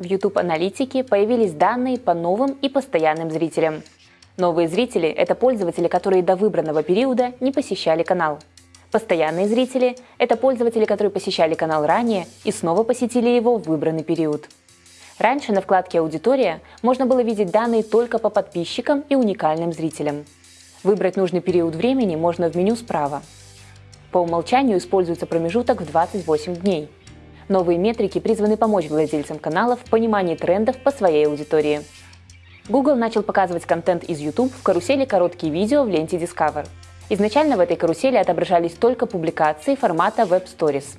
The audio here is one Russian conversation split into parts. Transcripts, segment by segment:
В YouTube-аналитике появились данные по новым и постоянным зрителям. Новые зрители – это пользователи, которые до выбранного периода не посещали канал. Постоянные зрители – это пользователи, которые посещали канал ранее и снова посетили его в выбранный период. Раньше на вкладке «Аудитория» можно было видеть данные только по подписчикам и уникальным зрителям. Выбрать нужный период времени можно в меню справа. По умолчанию используется промежуток в 28 дней. Новые метрики призваны помочь владельцам каналов в понимании трендов по своей аудитории. Google начал показывать контент из YouTube в карусели короткие видео в ленте Discover. Изначально в этой карусели отображались только публикации формата Web Stories.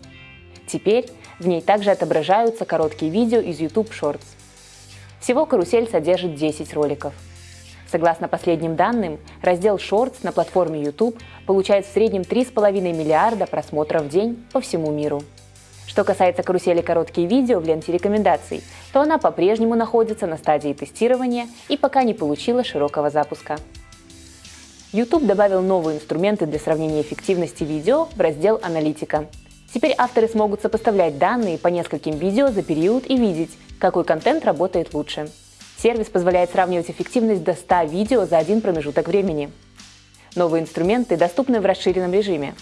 Теперь в ней также отображаются короткие видео из YouTube Shorts. Всего карусель содержит 10 роликов. Согласно последним данным, раздел Shorts на платформе YouTube получает в среднем 3,5 миллиарда просмотров в день по всему миру. Что касается карусели короткие видео в ленте рекомендаций, то она по-прежнему находится на стадии тестирования и пока не получила широкого запуска. YouTube добавил новые инструменты для сравнения эффективности видео в раздел «Аналитика». Теперь авторы смогут сопоставлять данные по нескольким видео за период и видеть, какой контент работает лучше. Сервис позволяет сравнивать эффективность до 100 видео за один промежуток времени. Новые инструменты доступны в расширенном режиме.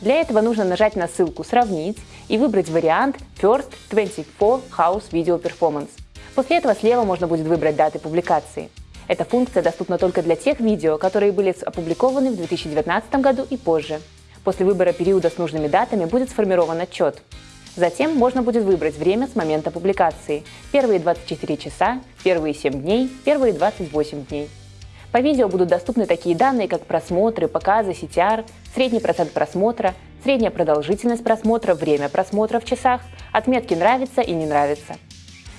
Для этого нужно нажать на ссылку «Сравнить» и выбрать вариант First 24 House Video Performance. После этого слева можно будет выбрать даты публикации. Эта функция доступна только для тех видео, которые были опубликованы в 2019 году и позже. После выбора периода с нужными датами будет сформирован отчет. Затем можно будет выбрать время с момента публикации – первые 24 часа, первые 7 дней, первые 28 дней. По видео будут доступны такие данные, как просмотры, показы, CTR, средний процент просмотра, средняя продолжительность просмотра, время просмотра в часах, отметки «нравится» и «не нравится».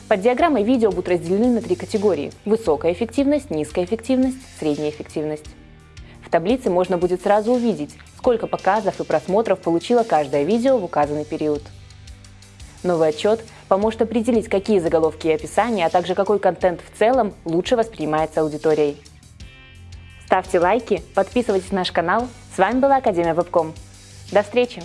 Под диаграммой видео будут разделены на три категории – высокая эффективность, низкая эффективность, средняя эффективность. В таблице можно будет сразу увидеть, сколько показов и просмотров получило каждое видео в указанный период. Новый отчет поможет определить, какие заголовки и описания, а также какой контент в целом лучше воспринимается аудиторией. Ставьте лайки, подписывайтесь на наш канал. С вами была Академия Вебком. До встречи!